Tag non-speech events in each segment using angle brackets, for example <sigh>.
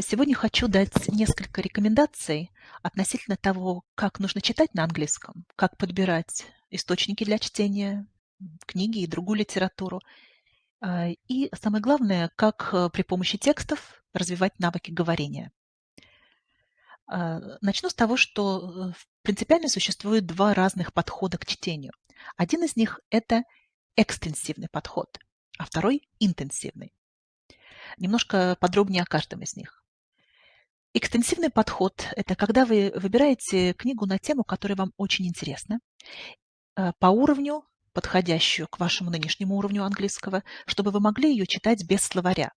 Сегодня хочу дать несколько рекомендаций относительно того, как нужно читать на английском, как подбирать источники для чтения, книги и другую литературу. А, и самое главное, как э, при помощи текстов развивать навыки говорения. А, начну с того, что э, принципиально существует два разных подхода к чтению. Один из них– это экстенсивный подход, а второй– интенсивный. Немножко подробнее о каждом из них. Экстенсивный подход– это когда вы выбираете книгу на тему, которая вам очень интересна, э, по уровню, подходящую к вашему нынешнему уровню английского, чтобы вы могли ее читать без словаря.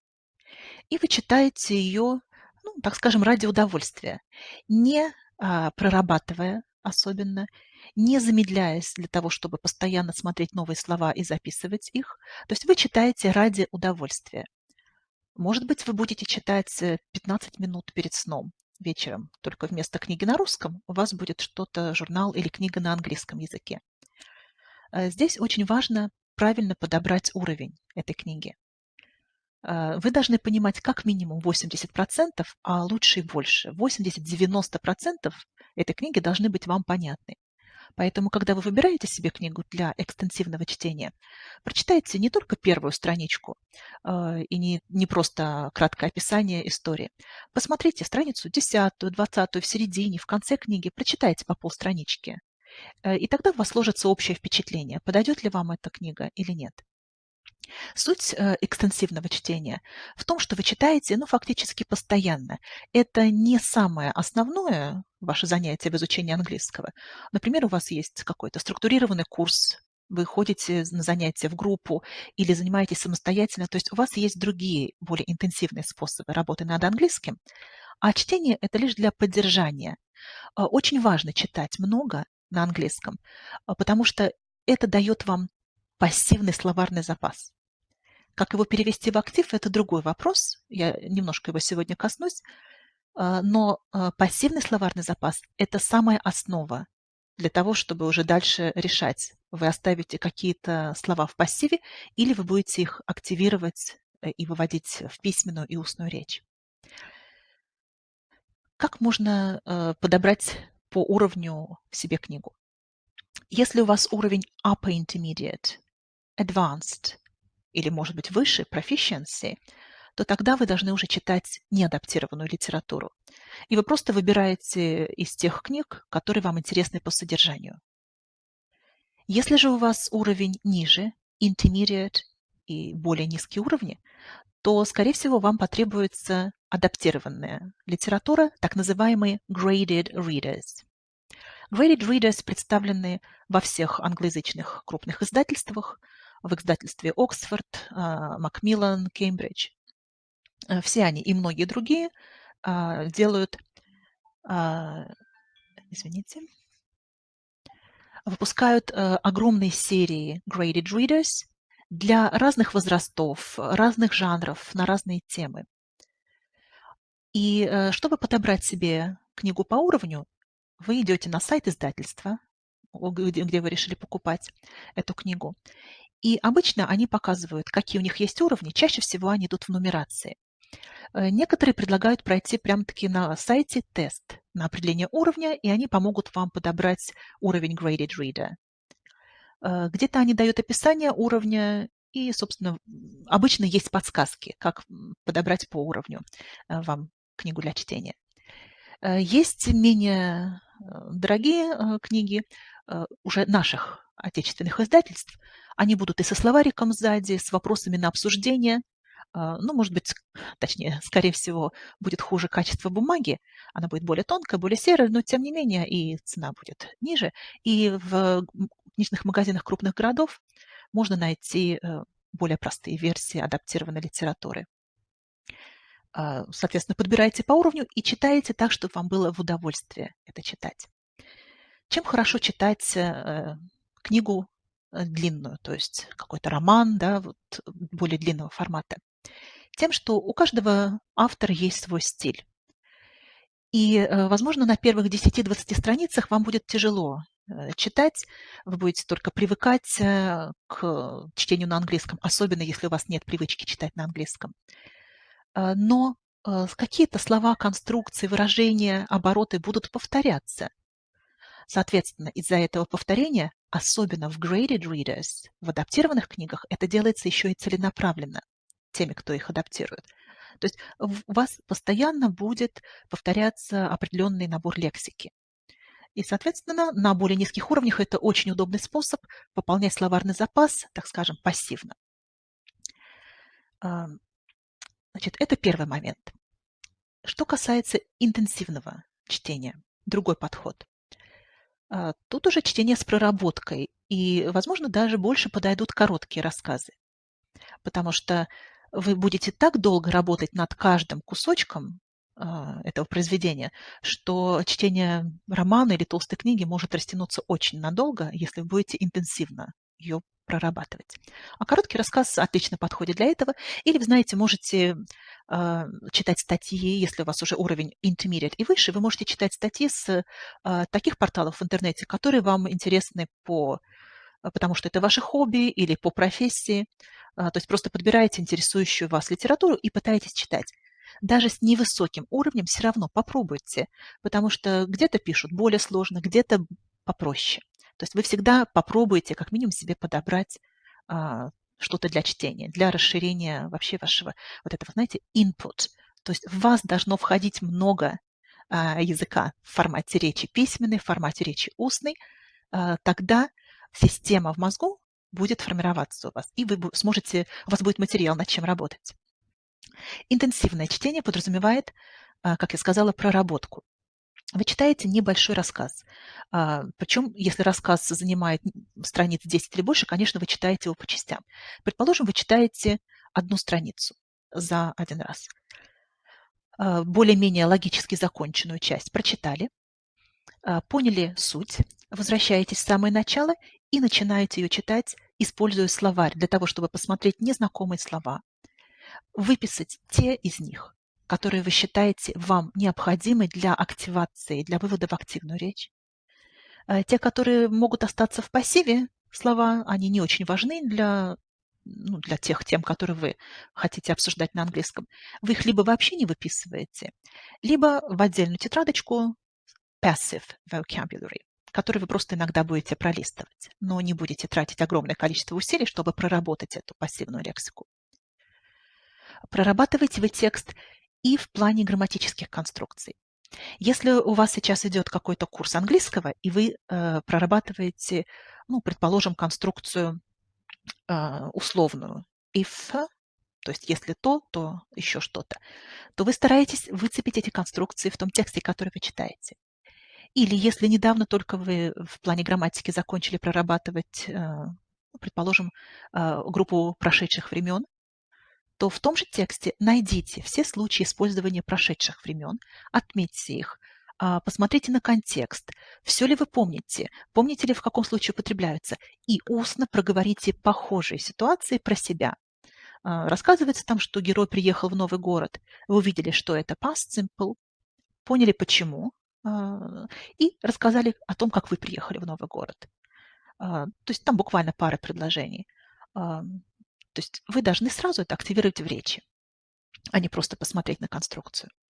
И вы читаете ее, ну, так скажем, ради удовольствия, не а, прорабатывая особенно, не замедляясь для того, чтобы постоянно смотреть новые слова и записывать их. То есть вы читаете ради удовольствия. Может быть, вы будете читать 15 э, минут перед сном вечером, только вместо книги на русском у вас будет что-то, журнал или книга на английском языке. Э, здесь очень важно правильно подобрать уровень этой книги. Э, вы должны понимать как минимум 80%, а лучше и больше. 80-90% этой книги должны быть вам понятны. Поэтому, когда вы выбираете себе книгу для экстенсивного чтения, прочитайте не только первую страничку э, и не, не просто краткое описание истории. Посмотрите страницу 10, 20, в середине, в конце книги, прочитайте по полстранички. Э, и тогда у вас сложится общее впечатление, подойдет ли вам эта книга или нет. Суть э, экстенсивного чтения в том, что вы читаете, ну, фактически постоянно. Это не самое основное ваше занятие в изучении английского. Например, у вас есть какой-то структурированный курс, вы ходите на занятия в группу или занимаетесь самостоятельно, то есть у вас есть другие, более интенсивные способы работы над английским, а чтение – это лишь для поддержания. Э, очень важно читать много на английском, э, потому что это дает вам пассивный словарный запас. Как его перевести в актив – это другой вопрос. Я немножко его сегодня коснусь. А, но а, пассивный словарный запас – это самая основа для того, чтобы уже дальше решать, вы оставите какие-то слова в пассиве или вы будете их активировать э, и выводить в письменную и устную речь. Как можно э, подобрать по уровню себе книгу? Если у вас уровень upper intermediate, advanced или, может быть, выше, proficiency, то тогда вы должны уже читать неадаптированную литературу. И вы просто выбираете из тех книг, которые вам интересны по содержанию. Если же у вас уровень ниже, intermediate и более низкие уровни, то, скорее всего, вам потребуется адаптированная литература, так называемые graded readers. Graded readers представлены во всех англоязычных крупных издательствах, в издательстве Оксфорд, Макмиллан, Кембридж. Э, все они и многие другие а, делают, а, извините, выпускают э, огромные серии graded readers для разных возрастов, разных жанров, на разные темы. И э, чтобы подобрать себе книгу по уровню, вы идете на сайт издательства, где, где вы решили покупать эту книгу, и обычно они показывают, какие у них есть уровни. Чаще всего они идут в нумерации. Э, некоторые предлагают пройти прямо-таки на сайте тест на определение уровня, и они помогут вам подобрать уровень Graded Reader. Э, где-то они дают описание уровня, и, собственно, обычно есть подсказки, как подобрать по уровню э, вам книгу для чтения. Есть менее дорогие книги уже наших отечественных издательств, они будут и со словариком сзади, с вопросами на обсуждение. А, ну, может быть, <laughs> точнее, скорее всего, будет хуже качество бумаги. Она будет более тонкая, более серая, но тем не менее и цена будет ниже. И в книжных магазинах крупных городов можно найти э, более простые версии адаптированной литературы. А, соответственно, подбирайте по уровню и читайте так, чтобы вам было в удовольствие это читать. Чем хорошо читать э, книгу Э, длинную, то есть какой-то роман, да, вот более длинного формата. Тем, что у каждого автора есть свой стиль. И, э, возможно, на первых 10-20 страницах вам будет тяжело э, читать, вы будете только привыкать к чтению на английском, особенно если у вас нет привычки читать на английском. Но э, какие-то слова, конструкции, выражения, обороты будут повторяться. Соответственно, из-за этого повторения, особенно в graded readers, в адаптированных книгах, это делается еще и целенаправленно теми, кто их адаптирует. То есть у вас постоянно будет повторяться определенный набор лексики. И, соответственно, на более низких уровнях это очень удобный способ пополнять словарный запас, так скажем, пассивно. Значит, это первый момент. Что касается интенсивного чтения, другой подход. А, тут уже чтение с проработкой, и, возможно, даже больше подойдут короткие рассказы, потому что вы будете так долго работать над каждым кусочком а, этого произведения, что чтение романа или толстой книги может растянуться очень надолго, если вы будете интенсивно ее прорабатывать. А короткий рассказ отлично подходит для этого. Или, вы знаете, можете э, читать статьи, если у вас уже уровень intermediate и выше, вы можете читать статьи с э, таких порталов в интернете, которые вам интересны по потому что это ваше хобби или по профессии. То есть просто подбираете интересующую вас литературу и пытаетесь читать. Даже с невысоким уровнем все равно попробуйте, потому что где-то пишут более сложно, где-то попроще. То есть вы всегда попробуете как минимум себе подобрать а, что-то для чтения, для расширения вообще вашего вот этого, знаете, input. То есть в вас должно входить много а, языка в формате речи письменной, в формате речи устной. А, тогда система в мозгу будет формироваться у вас, и вы сможете, у вас будет материал, над чем работать. Интенсивное чтение подразумевает, а, как я сказала, проработку. Вы читаете небольшой рассказ. А, Причем, если рассказ занимает страниц 10 или больше, конечно, вы читаете его по частям. Предположим, вы читаете одну страницу за один раз. А, более-менее логически законченную часть прочитали, поняли суть, возвращаетесь в самое начало и начинаете ее читать, используя словарь для того, чтобы посмотреть незнакомые слова, выписать те из них, которые вы считаете вам необходимы для активации, для вывода в активную речь. Э, те, которые могут остаться в пассиве, слова, они не очень важны для, ну, для тех тем, которые вы хотите обсуждать на английском. Вы их либо вообще не выписываете, либо в отдельную тетрадочку passive vocabulary, который вы просто иногда будете пролистывать, но не будете тратить огромное количество усилий, чтобы проработать эту пассивную лексику. Прорабатываете вы текст и в плане грамматических конструкций. Если у вас сейчас идет какой-то курс английского, и вы э, прорабатываете, ну, предположим, конструкцию э, условную if, то есть если то, то еще что-то, то вы стараетесь выцепить эти конструкции в том тексте, который вы читаете. Или если недавно только вы в плане грамматики закончили прорабатывать, э, ну, предположим, э, группу прошедших времен, то в том же тексте найдите все случаи использования прошедших времен, отметьте их, а, посмотрите на контекст, все ли вы помните, помните ли, в каком случае употребляются, и устно проговорите похожие ситуации про себя. А, рассказывается там, что герой приехал в новый город, вы увидели, что это past simple, поняли почему, и рассказали о том, как вы приехали в новый город. То есть там буквально пара предложений. То есть вы должны сразу это активировать в речи, а не просто посмотреть на конструкцию.